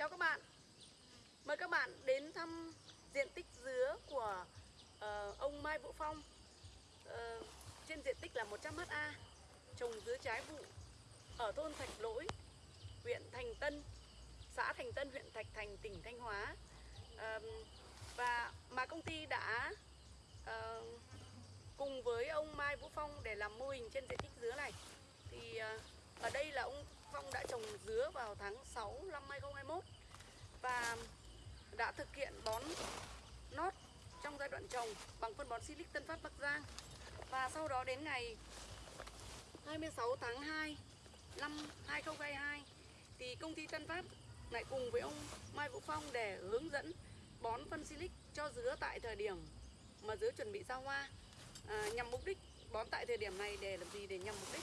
Chào các bạn. Mời các bạn đến thăm diện tích dứa của uh, ông Mai Vũ Phong. Uh, Trên diện tích là 100 ha Trồng dứa trái vụ Ở thôn Thạch Lỗi Huyện Thành Tân Xã Thành Tân, huyện Thạch Thành, tỉnh Thanh Hóa. Uh, Và mà công ty đã uh, cùng với ông Mai Vũ Phong để làm mô hình trên diện tích dứa này. Thì uh, ở đây là ông Phong đã trồng dứa vào tháng 6 năm 2021 và đã thực hiện bón nót trong giai đoạn trồng bằng phân bón Silic Tân Phát Bắc Giang. Và sau đó đến ngày 26 tháng 2 năm 2022 thì công ty Tân Phát lại cùng với ông Mai Vũ Phong để hướng dẫn bón phân Silic cho dứa tại thời điểm mà dứa chuẩn bị ra hoa à, nhằm mục đích bón tại thời điểm này để làm gì? Để nhằm mục đích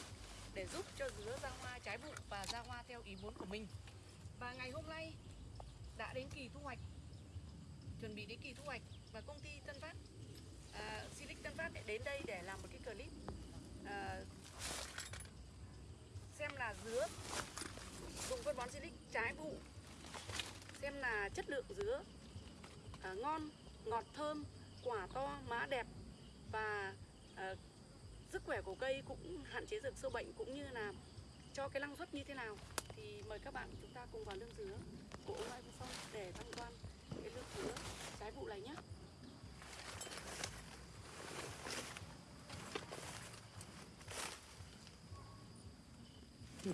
để giúp cho dứa ra hoa trái vụ và ra hoa theo ý muốn của mình. Và ngày hôm nay đã đến kỳ thu hoạch chuẩn bị đến kỳ thu hoạch và công ty Tân Phát à, Silic Tân Phát đến đây để làm một cái clip à, xem là dứa dùng phân bón Silic trái vụ xem là chất lượng dứa à, ngon ngọt thơm quả to má đẹp và à, sức khỏe của cây cũng hạn chế được sâu bệnh cũng như là cho cái năng suất như thế nào, thì mời các bạn chúng ta cùng vào lương dứa của ông Mai Phong để tham quan cái lương dứa trái vụ này nhé.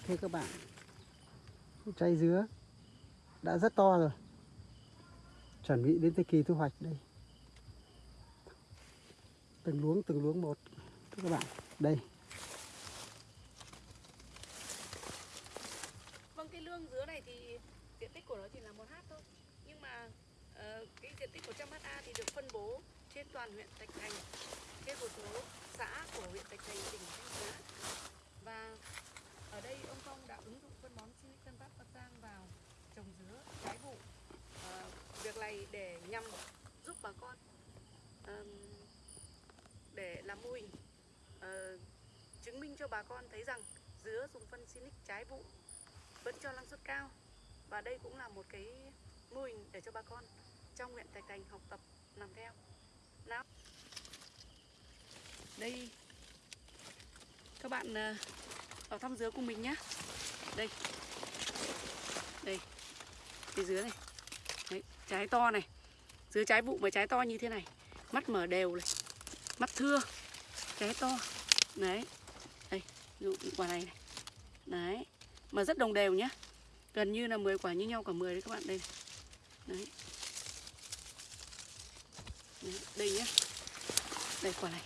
Thưa các bạn, Trái dứa Đã rất to rồi. Chuẩn bị đến thời kỳ thu hoạch đây. Từng luống từng luống một các bạn Đây. Vâng cái lương dứa này thì diện tích của nó chỉ là một hát thôi. Nhưng mà uh, cái diện tích 100 ha thì được phân bố trên toàn huyện Thạch Thành trên một số xã của huyện Thạch Thành tỉnh Thanh Hóa. Và ở đây ông Phong đã ứng dụng phân bón Silic Tân Phát Bắc Giang vào trồng dứa trái vụ Ờ, việc này để nhằm giúp bà con um, để làm mô hình uh, chứng minh cho bà con thấy rằng dứa dùng phân Sinic trái vụ vẫn cho năng suất cao. Và đây cũng là một cái mô hình để cho bà con trong huyện Thạch Thành học tập làm theo. Nào. Đây. Các bạn ờ, vào thăm dứa cùng mình nhé đây. Đây. Cái dứa này. Đấy, trái to này. Dứa trái vụ mà trái to như thế này. Mắt mở đều này. Mắt thưa trái to. Đấy. Đây ví dụ quả này này. Đấy. Mà rất đồng đều nhá. Gần như là 10 quả như nhau cả 10 đấy các bạn. Đây đấy, đấy đây nhá. Đây quả này.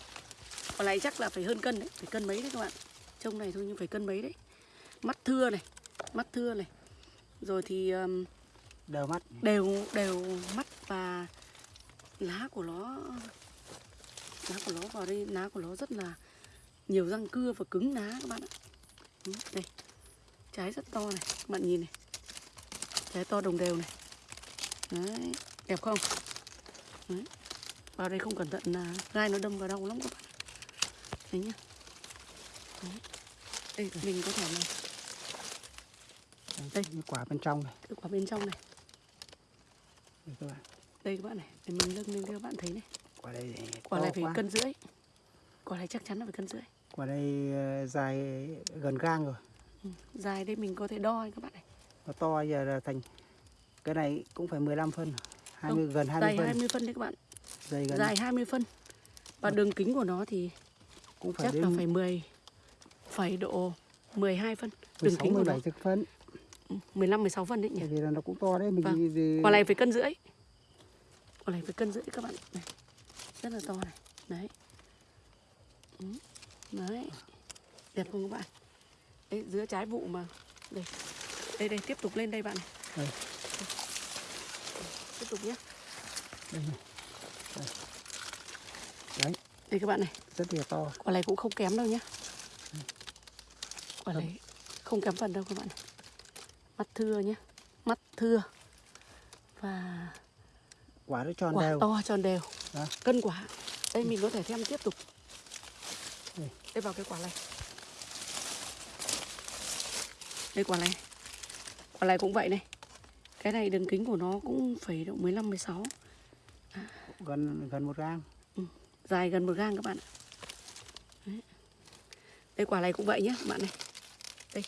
Quả này chắc là phải hơn cân đấy. Phải cân mấy đấy các bạn. Trông này thôi nhưng phải cân mấy đấy. Mắt thưa này. Mắt thưa này. Rồi thì um, Đều mắt. đều đều mắt và lá của nó lá của nó vào đây lá của nó rất là nhiều răng cưa và cứng lá các bạn ạ. Ừ, đây. Trái rất to này các bạn nhìn này. Trái to đồng đều này. Đấy đẹp không? Đấy. vào đây không cẩn thận là gai nó đâm vào đau lắm các bạn đấy nhá. Đấy. đây mình có thể này Đây, cái quả bên trong này. Cái quả bên trong này. Đây các bạn. Đây các bạn này để mình nâng lên cho các bạn thấy này Quả đây thì quả này phải quá. cân rưỡi. Quả này chắc chắn là phải cân rưỡi. Quả đây ờ, dài gần gang rồi. Ừ. dài đây mình có thể đo các bạn này. Nó to giờ là thành Cái này cũng phải 15 phân 20, gần 20 dài phân. 20 phân đấy các bạn. Dày gần dài 20 phân. Và đường kính của nó thì cũng phải chắc đến là phải 10 phải độ 12 phân. Đường 16, kính của nó. 17 phân. Ừ, 15 16 phân đấy nhỉ? Vì là nó cũng to đấy mình Vâng. đi- quả này phải cân rưỡi. Quả này phải cân rưỡi các bạn này rất là to này. Đấy. Ừ, đấy. Đẹp không các bạn? Đấy giữa trái vụ mà. Đây. Đây đây tiếp tục lên đây bạn này. Đây. tiếp tục nhé đây này. Đây. Đấy, đây các bạn này. Rất là to. Quả này cũng không kém đâu nhé quả này không kém phần đâu các bạn này. Mắt thưa nhé mắt thưa. Và Quả nó tròn quả đều. to tròn đều Đó. cân quả đây mình có thể thêm tiếp tục. Đây. đây vào cái quả này. Đây quả này. Quả này cũng vậy này. Cái này đường kính của nó cũng phải độ 15 16 gần gần một gang. Dài gần một gang các bạn ạ. Đấy. đây quả này cũng vậy nhé các bạn này. Đây.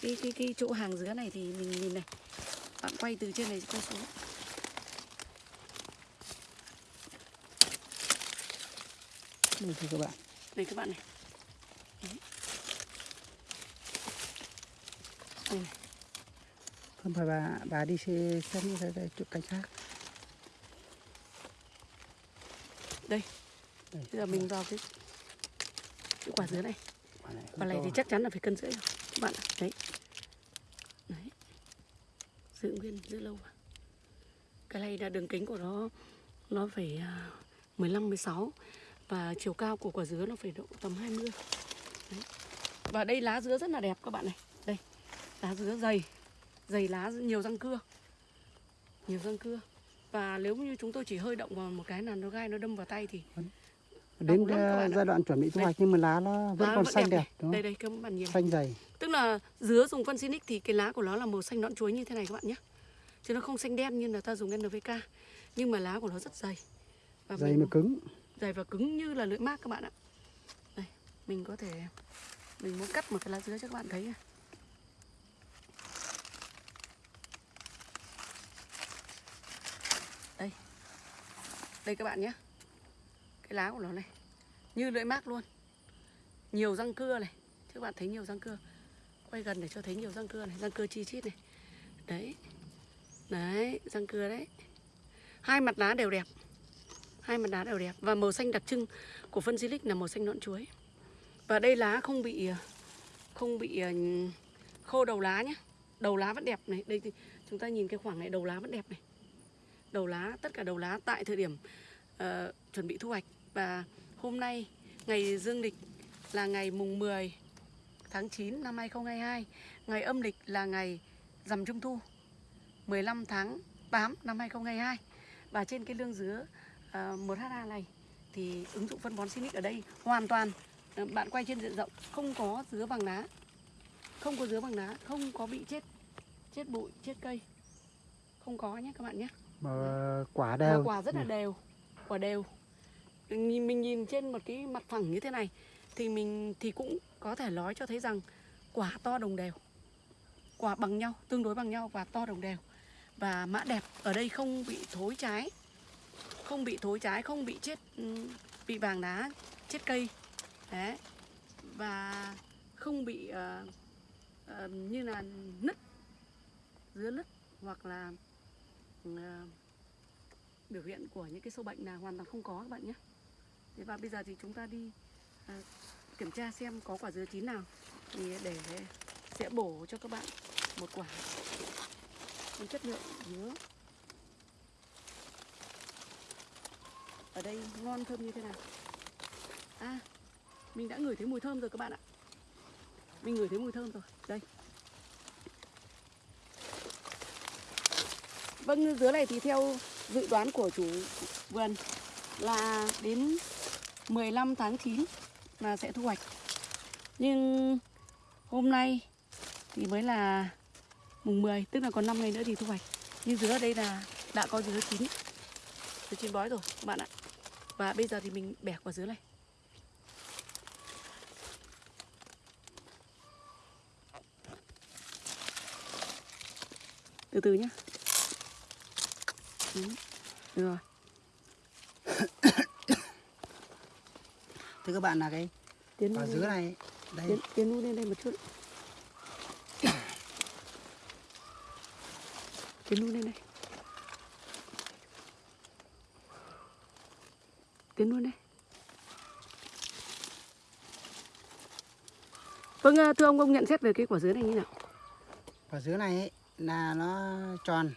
Cái cái cái chỗ hàng dứa này thì mình nhìn này. Bạn quay từ trên này quay xuống đây thưa các bạn. Đây các bạn này. Đấy. đây này. không phải bà bà đi xe xem như thế đây chỗ cảnh sát đây. Bây giờ mình vào cái cái quả dứa này. Quả này quả này thì chắc chắn là phải cân rưỡi rồi các bạn ạ. Đấy. Đấy. Giữ nguyên giữ lâu. Mà cái này là đường kính của nó nó phải à, 15 16 và chiều cao của quả dứa nó phải độ tầm 20 đấy. và đây lá dứa rất là đẹp các bạn này đây lá dứa dày dày lá nhiều răng cưa nhiều răng cưa và nếu như chúng tôi chỉ hơi động vào một cái là nó gai nó đâm vào tay thì đến lắm giai đoạn chuẩn bị thu Đây. hoạch nhưng mà lá nó vẫn lá còn vẫn xanh đẹp này. đúng đây không đây các bạn nhìn xanh dày Tức là dứa dùng phân Sinic thì cái lá của nó là màu xanh nõn chuối như thế này các bạn nhé. Chứ nó không xanh đen như là ta dùng NPK. Nhưng mà lá của nó rất dày. Và dày mà cứng dày và cứng như là lưỡi mác các bạn ạ. Đây, mình có thể mình muốn cắt một cái lá dứa cho các bạn thấy này. Đây. Đây các bạn nhé. Cái lá của nó này. Như lưỡi mác luôn. Nhiều răng cưa này. Chứ các bạn thấy nhiều răng cưa. Quay gần để cho thấy nhiều răng cưa này, răng cưa chi chít này. Đấy. Đấy, răng cưa đấy. Hai mặt lá đều đẹp hai mặt đá đều đẹp. Và màu xanh đặc trưng của phân silic là màu xanh nõn chuối. Và đây lá không bị ờ, không bị ờ, khô đầu lá nhé. Đầu lá vẫn đẹp này. Đây thì chúng ta nhìn cái khoảng này đầu lá vẫn đẹp này. Đầu lá tất cả đầu lá tại thời điểm uh, chuẩn bị thu hoạch. Và hôm nay ngày dương lịch là ngày mùng 10 tháng 9 năm 2022 ngày âm lịch là ngày rằm trung thu 15 tháng 8 năm 2022 và trên cái lương dứa uh, 1 ha này thì ứng dụng phân bón Sinic ở đây hoàn toàn. Ờ, bạn quay trên diện rộng không có dứa bằng lá không có dứa bằng lá không có bị chết chết bụi chết cây. Không có nhé các bạn nhé. Mà quả đều. quả rất là đều quả đều. Nhìn mình nhìn trên một cái mặt phẳng như thế này thì mình thì cũng có thể nói cho thấy rằng quả to đồng đều. Quả bằng nhau tương đối bằng nhau và to đồng đều. Và mã đẹp ở đây không bị thối trái không bị thối trái không bị chết ừ, bị vàng đá chết cây. Đấy. Và không bị uh, uh, như là nứt dứa nứt hoặc là uh, biểu hiện của những cái sâu bệnh là hoàn toàn không có các bạn nhé. Thế và bây giờ thì chúng ta đi uh, kiểm tra xem có quả dứa chín nào thì để sẽ bổ cho các bạn một quả. Chất lượng dứa. Ở đây ngon thơm như thế nào à mình đã ngửi thấy mùi thơm rồi các bạn ạ mình ngửi thấy mùi thơm rồi đây Vâng, dứa này thì theo dự đoán của chủ vườn là đến 15 tháng 9 là sẽ thu hoạch. Nhưng hôm nay thì mới là mùng 10, tức là còn 5 ngày nữa thì thu hoạch. Nhưng dứa ở đây là đã có dứa chín. Dứa chín bói rồi các bạn ạ. Và bây giờ thì mình bẻ quả dứa này. Từ từ nhé. Ừ. Được rồi. thưa các bạn là cái Tiến quả dứa này đây Tiến, tiến lên đây một chút. Tiến lên đây. Tiến lui đây. Vâng, à, thưa ông, ông nhận xét về cái quả dứa này như nào? quả dứa này ấy, là nó tròn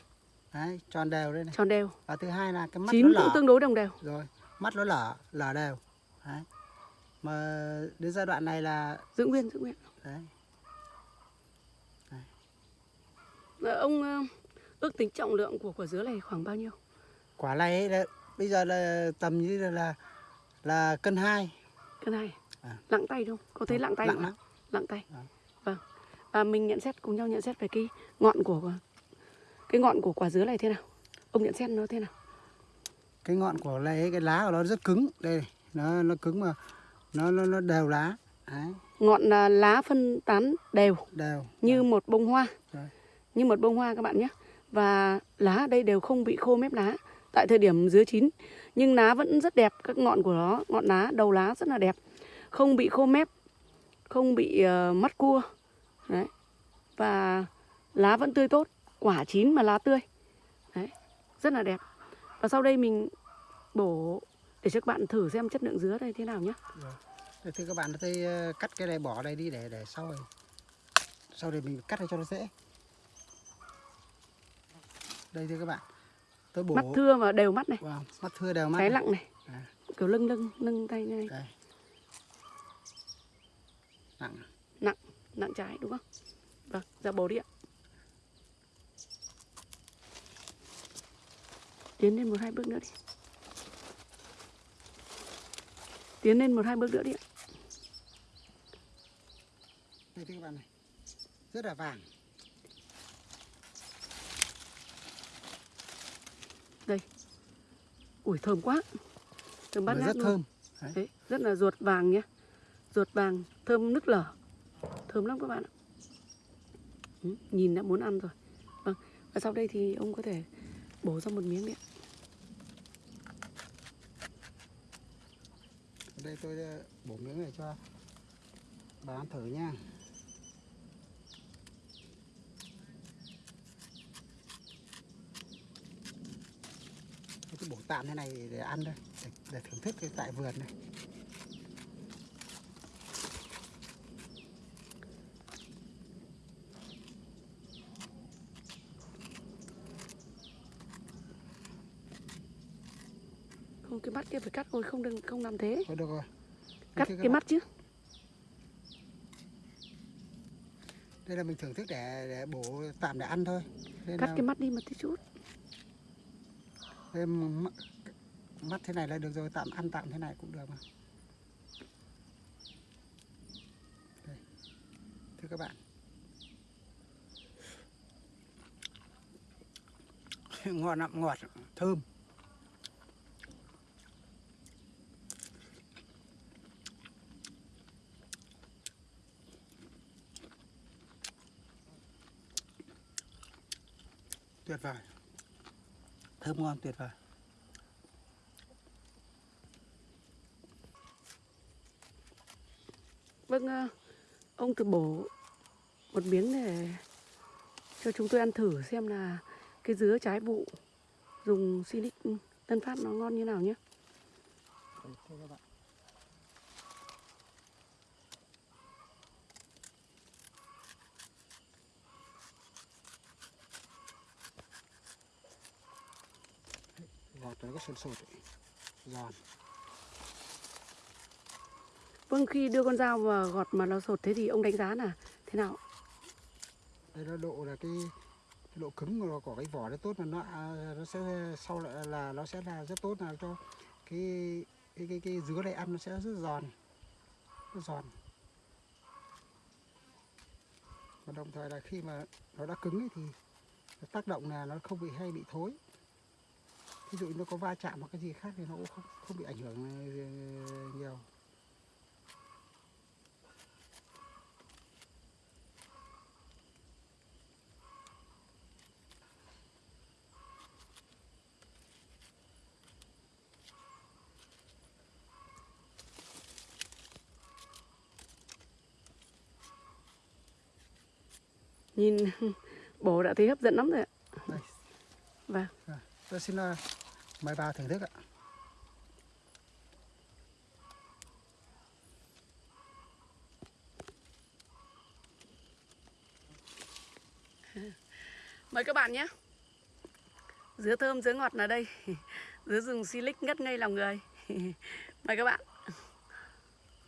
đấy tròn đều đây này Tròn đều. và thứ hai là cái mắt Chín nó cũng lở tương đối đồng đều. rồi mắt nó lở lở đều đấy mà đến giai đoạn này là Giữ nguyên, giữ nguyên. đấy Ờ, Ông ờ, ước tính trọng lượng của quả dứa này khoảng bao nhiêu? quả này ấy là, bây giờ là tầm như là là, là cân hai. Cái này. À. Lặng tay không? Có thấy lặng tay lặng không? lắm. Lặng tay. Vâng. vâng. À, mình nhận xét cùng nhau nhận xét về cái ngọn của cái ngọn của quả dứa này thế nào? Ông nhận xét nó thế nào? Cái ngọn của này cái lá của nó rất cứng. Đây nó nó cứng mà nó nó, nó đều lá. Đấy, ngọn là lá phân tán đều. Đều. Như một bông hoa. Đấy. như một bông hoa các bạn nhé. Và lá ở đây đều không bị khô mép lá tại thời điểm dứa chín. Nhưng lá vẫn rất đẹp các ngọn của nó ngọn lá đầu lá rất là đẹp. Không bị khô mép không bị ờ, uh, mắt cua. Đấy. Và lá vẫn tươi tốt quả chín mà lá tươi. Đấy rất là đẹp. Và sau đây mình bổ để cho các bạn thử xem chất lượng dứa đây thế nào nhé Được. thì các bạn tôi ờ, cắt cái này bỏ đây đi để để sau này sau này mình cắt cho nó dễ. Đây thưa các bạn bổ. Mắt thưa và đều mắt này. Vào mắt thưa đều mắt cái này. lặng này. À. kiểu lưng lưng lưng tay như này. Đây. Nặng nặng trái đúng không? Vâng ra bổ đi ạ. Tiến lên một hai bước nữa đi. Tiến lên một hai bước nữa đi ạ. Đây các bạn này. Rất là vàng ui thơm quá. Thơm bát ngát rất luôn. thơm. Đấy, rất là ruột vàng nhé. Ruột vàng thơm nức lở. Thơm lắm các bạn ạ. Ừ, nhìn đã muốn ăn rồi. Vâng và sau đây thì ông có thể bổ ra một miếng đi ạ. Đây tôi ờ, bổ miếng này cho bà ăn thử nha tạm thế này để ăn thôi để, để thưởng thức cái tại vườn này. Không cái mắt kia phải cắt rồi không đừng không làm thế. Thôi được rồi. Cắt cái bạn, mắt chứ. Đây là mình thưởng thức để để bổ tạm để ăn thôi. Nên cắt là- cái mắt đi một tí chút em mắt, thế này là được rồi tạm ăn tạm thế này cũng được mà. Đây. thưa các bạn. Ngọt lắm ngọt thơm. Tuyệt vời thơm ngon tuyệt vời vâng ờ, ông từ bổ một miếng để cho chúng tôi ăn thử xem là cái dứa trái vụ dùng Sinic Tân Phát nó ngon như nào nhé Đây, thưa các bạn. Đấy, Gọt nó có sồn sột ấy. giòn. Vâng khi đưa con dao vào gọt mà nó sột thế thì ông đánh giá là thế nào? Đây là độ là cái, cái độ cứng của, của cái vỏ nó tốt mà nó à, nó sẽ sau lại là nó sẽ là rất tốt là cho cái cái cái, cái dứa này ăn nó sẽ rất giòn. Rất giòn. Và đồng thời là khi mà nó đã cứng ấy thì nó tác động là nó không bị hay bị thối ví dụ nó có va chạm hoặc cái gì khác thì nó cũng không không bị ảnh hưởng ờ, nhiều. Nhìn bố đã thấy hấp dẫn lắm rồi ạ. Đây Vâng tôi xin ờ, mai ba thưởng thức ạ. Mời các bạn nhé. Dứa thơm, dứa ngọt là đây. Dứa rừng silic ngất ngây lòng người. Mời các bạn.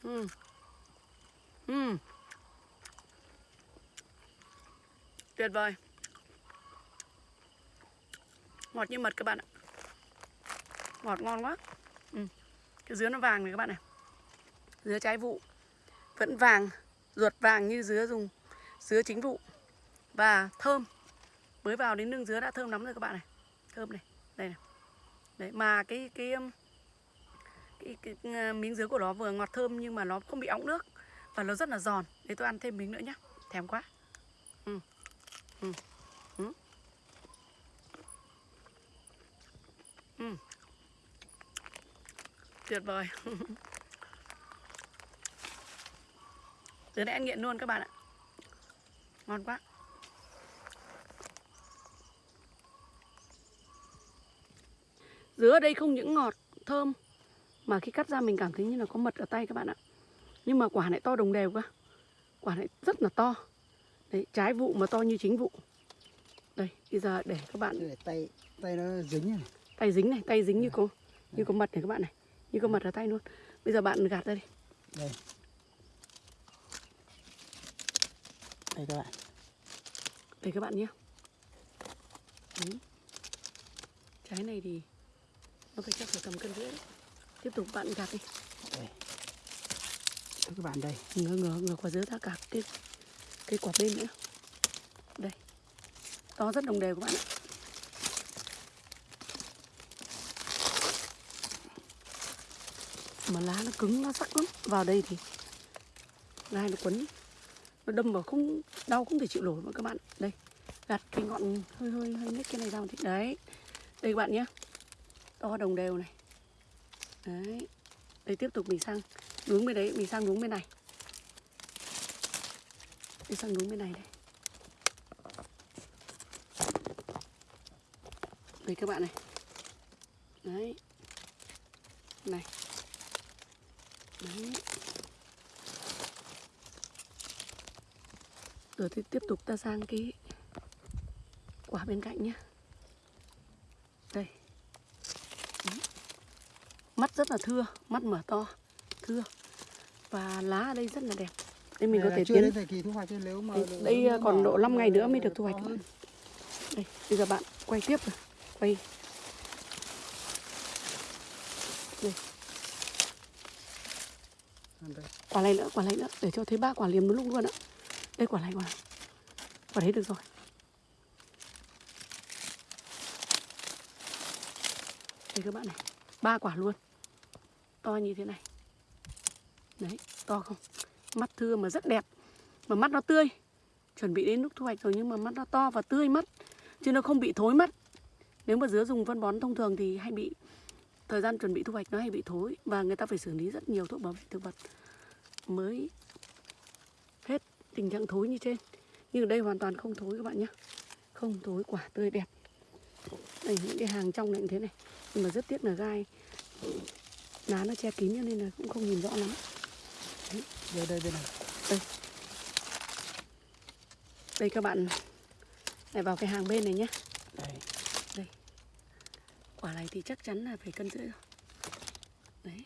Uhm. Uhm. Tuyệt vời. Ngọt như mật các bạn ạ. Ngọt ngon quá. Ừ. Cái dứa nó vàng này các bạn này. Dứa trái vụ. Vẫn vàng Ruột vàng như dứa dùng Dứa chính vụ. Và thơm. Mới vào đến nương dứa đã thơm lắm rồi các bạn này. Thơm này. Đây này. Đấy mà cái cái um, cái, cái, cái um, miếng dứa của nó vừa ngọt thơm nhưng mà nó không bị óng nước. Và nó rất là giòn. Để tôi ăn thêm miếng nữa nhá. Thèm quá. Ừ. Ừ. Ừ. Ừ tuyệt vời. Dứa này ăn nghiện luôn các bạn ạ. Ngon quá. Dứa ở đây không những ngọt thơm mà khi cắt ra mình cảm thấy như là có mật ở tay các bạn ạ. Nhưng mà quả lại to đồng đều cơ. Quả lại rất là to. Đấy trái vụ mà to như chính vụ. Đây bây giờ để các bạn để tay tay nó dính này. Tay dính này tay dính như có như có mật này các bạn này như có mật ở tay luôn. Bây giờ bạn gạt ra đi. Đây. Đây các bạn. Đây các bạn nhé. Trái này thì nó phải chắc phải tầm cân rưỡi tiếp tục bạn gạt đi. Đây. Thưa các bạn đây. Ngửa ngửa ngửa quả dứa ra cả cái cái quả bên nữa. Đây. To rất đồng đều các bạn ạ mà lá nó cứng, nó sắc lắm. Vào đây thì gai nó quấn, nó đâm vào không, đau không thể chịu nổi mà các bạn. Đây gạt cái ngọn hơi hơi hơi nhếch cái này ra một tí đấy. Đây các bạn nhé. To đồng đều này. Đấy. Đây tiếp tục mình sang hướng bên đấy, mình sang hướng bên này. Đi sang hướng bên này đây. Đây các bạn này. Đấy. Này đấy rồi thì tiếp tục ta sang cái quả bên cạnh nhé đây. Mắt rất là thưa mắt mở to thưa. Và lá ở đây rất là đẹp. Đây mình có Đây là thể tiến đến thời kỳ thu hoạch nếu mà đây, nếu đây nó còn độ 5 ngày nữa mới được thu hoạch. đây bây giờ bạn quay tiếp rồi. Quay. Đây. quả này nữa quả này nữa. Để cho thấy ba quả liềm nó lúc luôn ạ đây quả này quả này. Quả đấy được rồi. Đây các bạn này, ba quả luôn. To như thế này. Đấy, to không? Mắt thưa mà rất đẹp. Mà mắt nó tươi. Chuẩn bị đến lúc thu hoạch rồi nhưng mà mắt nó to và tươi mắt. Chứ nó không bị thối mắt. Nếu mà dứa dùng phân bón thông thường thì hay bị, thời gian chuẩn bị thu hoạch nó hay bị thối. Và người ta phải xử lý rất nhiều thuốc bảo vệ thực vật mới hết tình trạng thối như trên. Nhưng đây hoàn toàn không thối các bạn nhé. Không thối quả tươi đẹp. Đây những cái hàng trong này như thế này. Nhưng mà rất tiếc là gai lá nó che kín cho nên là cũng không nhìn rõ lắm. Đây đây bên này. Đây. Các bạn. Lại vào cái hàng bên này nhé. Đây. Quả này thì chắc chắn là phải cân rưỡi rồi. Đấy.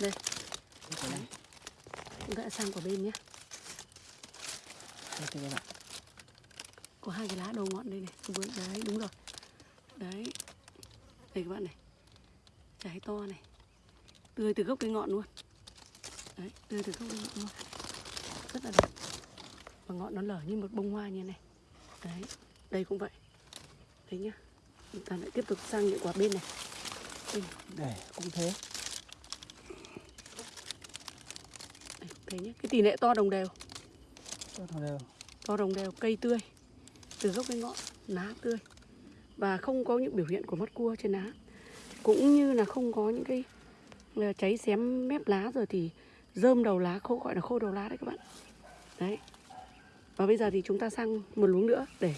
Đây. đây này chúng ta đã sang quả bên nhé. Đây các bạn có hai cái lá đầu ngọn đây này. Vừa đấy đúng rồi. Đấy. Đây các bạn này. Trái to này. Tươi từ gốc cái ngọn luôn. Đấy tươi từ gốc cái ngọn luôn. Rất là đẹp. Và ngọn nó lở như một bông hoa như này. Đấy đây cũng vậy. Đấy nhá. Chúng ta lại tiếp tục sang những quả bên này. Đây cũng thế đây cũng thế nhá cái tỷ lệ to đồng đều. Cho nó đều. To đồng đều cây tươi từ gốc đến ngọn lá tươi. Và không có những biểu hiện của mắt cua trên lá. Cũng như là không có những cái ờ, cháy xém mép lá rồi thì rơm đầu lá khô gọi là khô đầu lá đấy các bạn. Đấy. Và bây giờ thì chúng ta sang một luống nữa để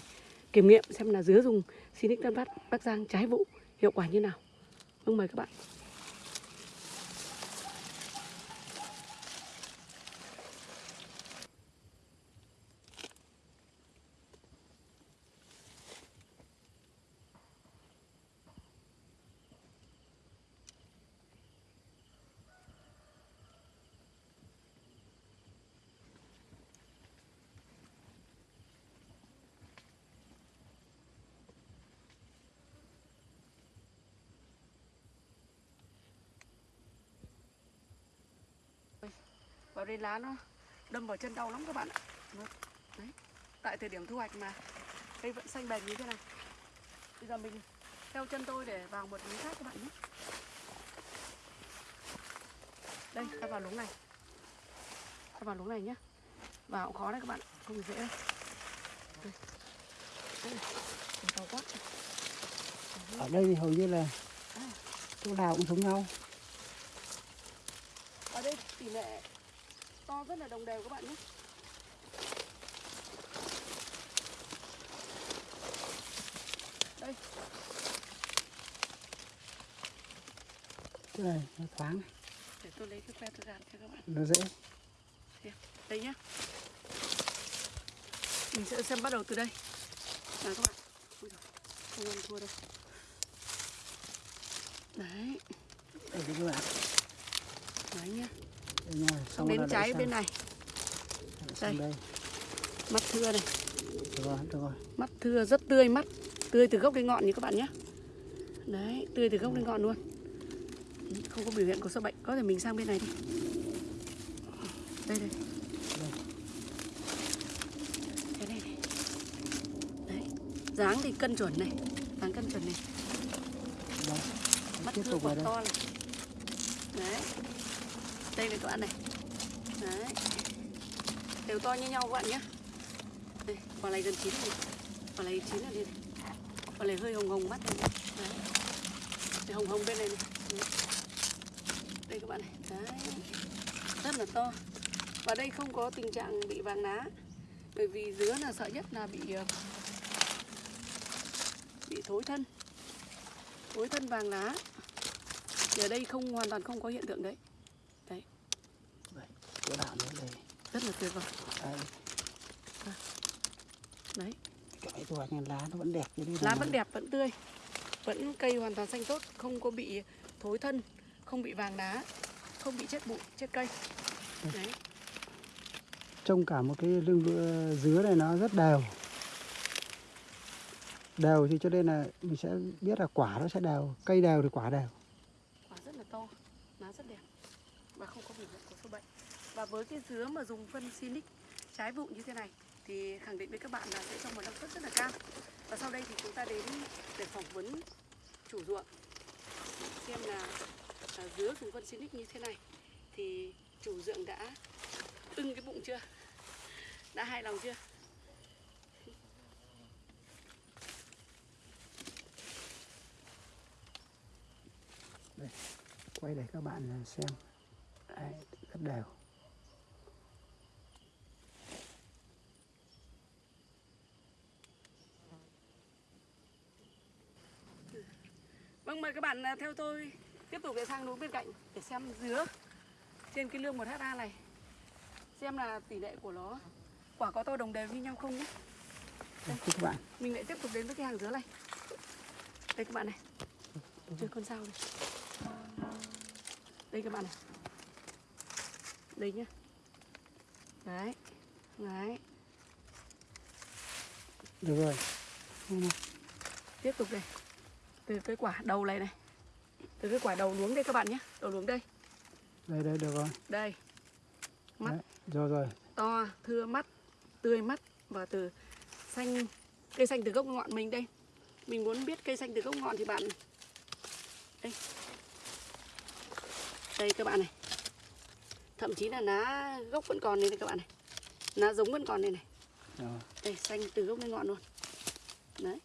kiểm nghiệm xem là dứa dùng Sinic Tân Phát Bắc Giang trái vụ hiệu quả như nào. Vâng mời các bạn vào đây lá nó đâm vào chân đau lắm các bạn ạ Đấy. Tại thời điểm thu hoạch mà cây vẫn xanh bền như thế này. Bây giờ mình theo chân tôi để vào một núi khác các bạn nhé. Đây, ta vào luống này. Ta vào luống này nhé. Vào cũng khó đấy các bạn, không dễ đâu. Đây. Đây ở đây thì hầu như là À. chỗ nào cũng giống nhau Ở đây tỷ lệ to rất là đồng đều các bạn nhé. Đây, cái này nó thoáng này, để tôi lấy cái que tôi gạt cho các bạn. nó dễ Đây nhá. Mình sẽ xem bắt đầu từ đây. Nào các bạn. Ôi giời, không ăn thua đâu. Đấy, đây các bạn đấy nhá. Đây Xong đến rồi trái bên này, sang đây. mắt thưa này. được rồi được rồi. Mắt thưa rất tươi mắt Tươi từ gốc đến ngọn như các bạn nhé. Đấy, tươi từ gốc đến ngọn luôn. Không có biểu hiện của sâu bệnh. Có thể mình sang bên này đi. Đây đây. Cái này này. Đấy, dáng thì cân chuẩn này. Dáng cân chuẩn này. Đây. Mắt thưa quả đây. to này. Đấy đây này các bạn này. Đấy. Đều to như nhau các bạn nhé. Đây, quả này gần chín rồi. Quả này chín rồi đi này. Quả này hơi hồng hồng mắt này này. Đấy. Đây, hồng hồng bên này này. Đấy. Đây các bạn này. Đấy. Rất là to. Và đây không có tình trạng bị vàng lá Bởi vì dứa là sợ nhất là bị ờ, Bị thối thân. Thối thân vàng lá Thì ở đây không hoàn toàn không có hiện tượng đấy chỗ nào nữa đây. Rất là tuyệt vời. Đấy. Cái thu hoạch này lá nó vẫn đẹp như lá này. vẫn đẹp vẫn tươi. Vẫn cây hoàn toàn xanh tốt không có bị thối thân không bị vàng lá không bị chết bụi chết cây. Đấy. Trông cả một cái lưng dứa này nó rất đều. Đều thì cho nên là mình sẽ biết là quả nó sẽ đều cây đều thì quả đều. Quả rất là to lá rất đẹp và không có biểu hiện của sâu bệnh và với cái dứa mà dùng phân Sinic trái vụ như thế này thì khẳng định với các bạn là sẽ cho một năng suất rất là cao. Và sau đây thì chúng ta đến để phỏng vấn chủ ruộng xem là à, dứa dùng phân Sinic như thế này thì chủ ruộng đã ưng cái bụng chưa? Đã hài lòng chưa? Quay để các bạn à, xem. Đấy, rất đều. Mời các bạn à, theo tôi tiếp tục để sang núi bên cạnh để xem dứa trên cái lương 1 ha này. Xem là tỷ lệ của nó quả có to đồng đều như nhau không nhé. Đây, các bạn Mình lại tiếp tục đến với cái hàng dứa này. Đây các bạn này. Chơi con sao này. Đây các bạn này. Đây nhá. Đấy. Đấy. được rồi Tiếp tục đây. Từ cái quả đầu này này. Từ cái quả đầu luống đây các bạn nhé. Đầu luống đây. đây đây được rồi Đây. Mắt. Đấy, rồi rồi to thưa mắt tươi mắt và từ xanh cây xanh từ gốc ngọn mình đây mình muốn biết cây xanh từ gốc ngọn thì bạn đây đây các bạn này thậm chí là lá gốc vẫn còn đây này các bạn này lá giống vẫn còn đây này đây xanh từ gốc đến ngọn luôn đấy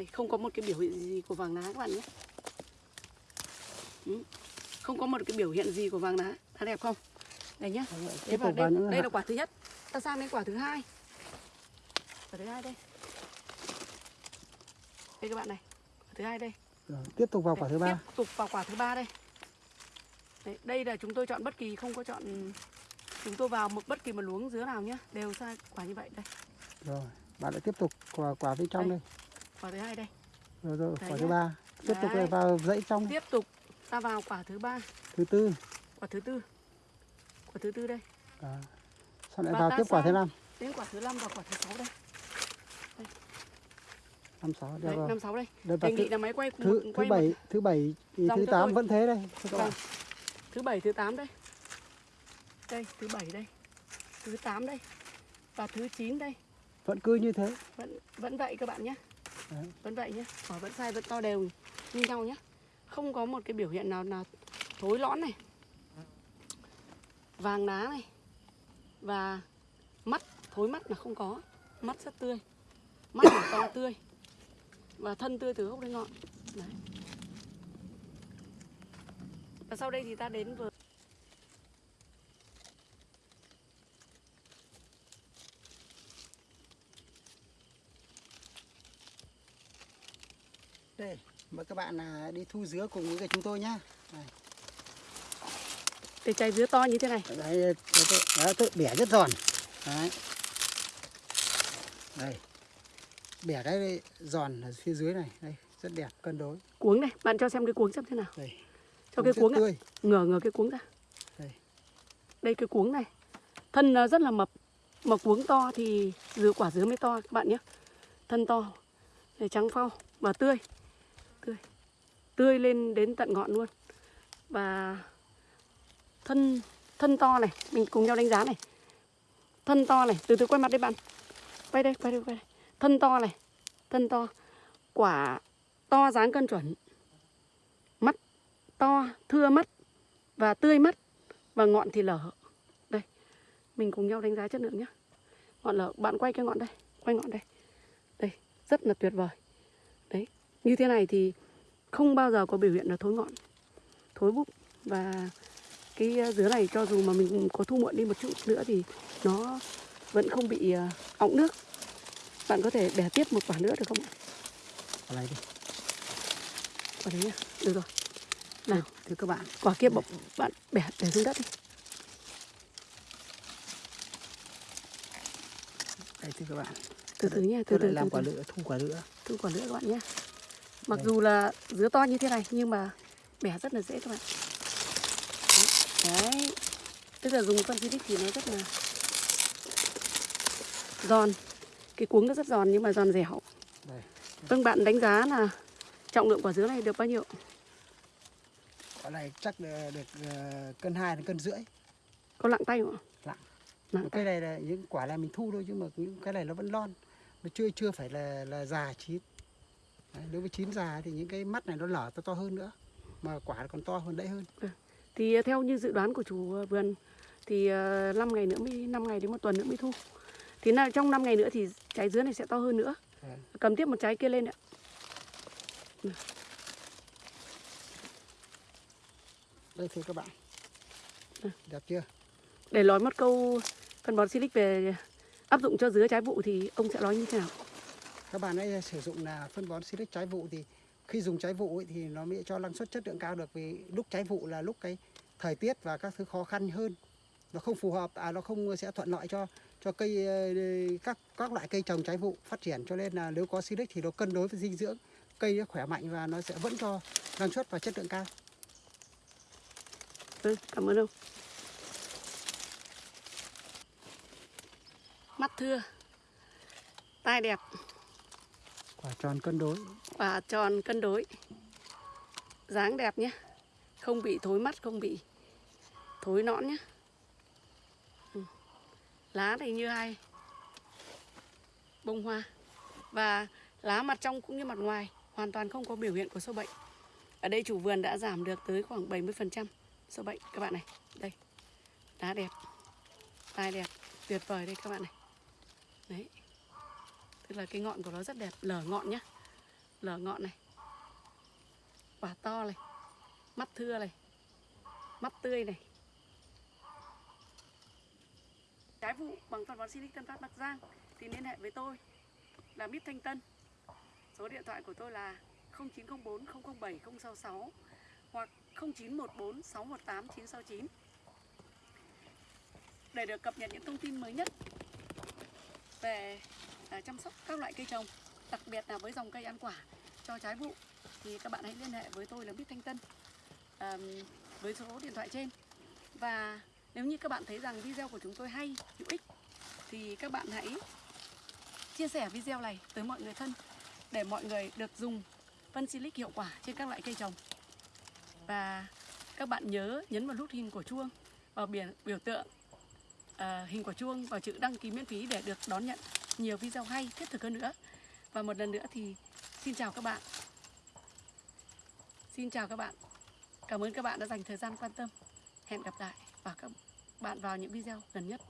đây không có một cái biểu hiện gì của vàng lá các bạn nhé Ừ. không có một cái biểu hiện gì của vàng lá lá đẹp không đây nhá Rồi, Thế vào đây, đây là quả thứ nhất. Ta sang đến quả thứ hai. Quả thứ hai đây. Đây các bạn này. Quả thứ hai đây. rồi, tiếp tục vào quả thứ ba Tiếp tục vào quả thứ ba đây. Đấy, đây là chúng tôi chọn bất kỳ không có chọn chúng tôi vào một bất kỳ một luống dứa nào nhé đều sai quả như vậy đây rồi bạn lại tiếp tục quả quả bên trong Đây. đây quả thứ hai đây. Rồi rồi quả thứ ba. Tiếp tục Đấy. vào dãy trong. Tiếp tục ta vào quả thứ ba. Thứ tư. Quả thứ tư. Quả thứ tư đây. À. sau lại Và vào tiếp quả thứ năm. đến quả thứ năm và quả thứ sáu đây. Năm sáu rồi. năm sáu đây. Đây đề nghị là máy quay thứ, thứ bảy thứ bảy thứ tám vẫn thế đây. Vâng. Thứ bảy, thứ tám đây. Đây, thứ bảy đây. Thứ tám đây. và thứ 9 đây. Vẫn cứ như thế. Vẫn vẫn vậy các bạn nhé Đấy. vẫn vậy nhé quả vẫn sai vẫn to đều như nhau nhé không có một cái biểu hiện nào nào thối lõn này. Vàng lá này. Và mắt, thối mắt là không có. Mắt rất tươi. Mắt là to tươi. Và thân tươi từ gốc đến ngọn. Đấy. và sau đây thì ta đến với đây mời các bạn là đi thu dứa cùng với chúng tôi nhá. Cái trái dứa to như thế này. Đấy, đấy, đấy, tôi bẻ rất giòn. Đấy. Đây. Bẻ cái giòn ở phía dưới này. Đây rất đẹp cân đối. Cuống này bạn cho xem cái cuống xem thế nào. Đây. Cho cái cuống tươi. Ngửa ngửa cái cuống ra. Đây. đây cái cuống này. Thân nó rất là mập. Mà cuống to thì dứa quả dứa mới to các bạn nhé. Thân to. Để trắng phau và tươi tươi lên đến tận ngọn luôn. Và thân thân to này, mình cùng nhau đánh giá này. Thân to này, từ từ quay mặt đi bạn. Quay đây quay đây quay đây. Thân to này, thân to. Quả to dáng cân chuẩn. Mắt to, thưa mắt và tươi mắt và ngọn thì lở. Đây, mình cùng nhau đánh giá chất lượng nhé ngọn lở, bạn quay cái ngọn đây, quay ngọn đây. Đây, rất là tuyệt vời. Đấy, như thế này thì không bao giờ có biểu hiện là thối ngọn thối búp và cái dứa này cho dù mà mình có thu muộn đi một chút nữa thì nó vẫn không bị ờ, ọng nước. Bạn có thể bẻ tiếp một quả nữa được không ạ? Quả này đi. Quả đấy nhá được rồi. Nào thưa các bạn. Quả kia bọc bạn bẻ để xuống đất đi. Đây thưa các bạn. Từ từ nha từ tôi từ lại làm từ quả từ. lửa thu quả lửa thu quả nữa các bạn nhé mặc Đây. dù là dứa to như thế này nhưng mà bẻ rất là dễ các bạn. Đấy, tức là dùng phân xịt thì nó rất là giòn. Cái cuống nó rất giòn nhưng mà giòn dẻo. Vâng bạn đánh giá là trọng lượng quả dứa này được bao nhiêu? Quả này chắc được, được ờ, cân hai đến cân rưỡi. Có lặng tay không ạ? Lặng. nặng cái này là những quả này mình thu thôi chứ mà những cái này nó vẫn non nó chưa chưa phải là là già chín Đấy, nếu với chín già thì những cái mắt này nó lở to to hơn nữa mà quả còn to hơn đấy hơn Thì ờ, theo như dự đoán của chủ ờ, vườn thì 5 ngày nữa mới 5 ngày đến một tuần nữa mới thu. Thì là trong 5 ngày nữa thì trái dứa này sẽ to hơn nữa. Đấy. Cầm tiếp một trái kia lên ạ. đây thưa các bạn Ừ. đẹp chưa Để nói một câu phân bón silic về áp dụng cho dứa trái vụ thì ông sẽ nói như thế nào? Các bạn ấy sử dụng là phân bón silic trái vụ thì khi dùng trái vụ ấy, thì nó mới cho năng suất chất lượng cao được vì lúc trái vụ là lúc cái thời tiết và các thứ khó khăn hơn. Nó không phù hợp à nó không sẽ thuận lợi cho cho cây ờ, các các loại cây trồng trái vụ phát triển. Cho nên là nếu có silic thì nó cân đối với dinh dưỡng cây nó khỏe mạnh và nó sẽ vẫn cho năng suất và chất lượng cao. Ừ, cảm ơn ông. Mắt thưa, tai đẹp, quả tròn cân đối quả tròn cân đối, dáng đẹp nhé, không bị thối mắt, không bị thối nõn nhé. Ừ. Lá thì như hai bông hoa và lá mặt trong cũng như mặt ngoài hoàn toàn không có biểu hiện của sâu bệnh. Ở đây chủ vườn đã giảm được tới khoảng 70% sâu bệnh các bạn này. Đây. Lá đẹp. Tai đẹp, tuyệt vời đây các bạn này. Đấy. Tức là cái ngọn của nó rất đẹp, lở ngọn nhá. Lở ngọn này. Quả to này. Mắt thưa này. Mắt tươi này. Trái vụ bằng phân bón Silic Tân Phát Bắc Giang thì liên hệ với tôi là Mít Thanh Tân. Số điện thoại của tôi là 0904 007 066 hoặc 0914 618 969 để được cập nhật những thông tin mới nhất về À, chăm sóc các loại cây trồng, đặc biệt là với dòng cây ăn quả cho trái vụ. Thì các bạn hãy liên hệ với tôi là Bích Thanh Tân à, với số điện thoại trên. Và nếu như các bạn thấy rằng video của chúng tôi hay, hữu ích thì các bạn hãy chia sẻ video này tới mọi người thân để mọi người được dùng phân silic hiệu quả trên các loại cây trồng. Và các bạn nhớ nhấn vào nút hình của chuông vào biển biểu tượng uh, hình quả chuông và chữ đăng ký miễn phí để được đón nhận nhiều video hay, thiết thực hơn nữa. Và một lần nữa thì xin chào các bạn. Xin chào các bạn. Cảm ơn các bạn đã dành thời gian quan tâm. Hẹn gặp lại và các bạn vào những video gần nhất.